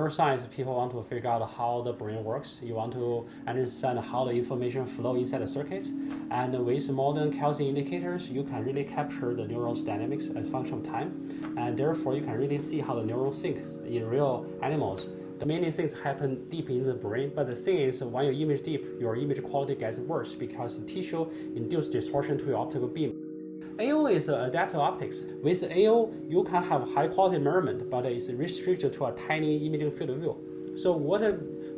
neuroscience, people want to figure out how the brain works. You want to understand how the information flow inside the circuits. And with modern calcium indicators, you can really capture the neuron's dynamics as function of time. And therefore, you can really see how the neuron syncs in real animals. The many things happen deep in the brain, but the thing is, when you image deep, your image quality gets worse because the tissue induces distortion to your optical beam. AO is adaptive optics. With AO, you can have high quality measurement, but it's restricted to a tiny imaging field of view. So what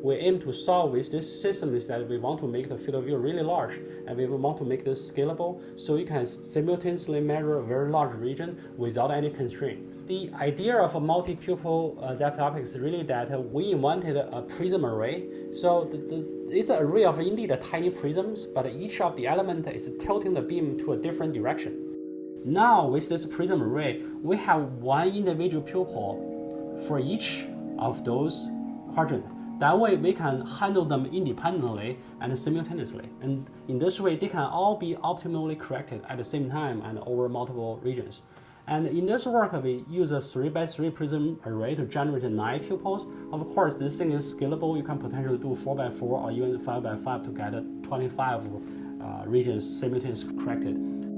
we aim to solve with this system is that we want to make the field of view really large, and we want to make this scalable so you can simultaneously measure a very large region without any constraint. The idea of a multi-pupil uh, adaptive optics is really that we invented a prism array. So the, the, it's an array of indeed tiny prisms, but each of the element is tilting the beam to a different direction. Now with this prism array, we have one individual pupil for each of those quadrants. That way we can handle them independently and simultaneously. And in this way, they can all be optimally corrected at the same time and over multiple regions. And in this work, we use a 3 by 3 prism array to generate 9 pupils. Of course, this thing is scalable. You can potentially do 4 by 4 or even 5 by 5 to get 25 uh, regions simultaneously corrected.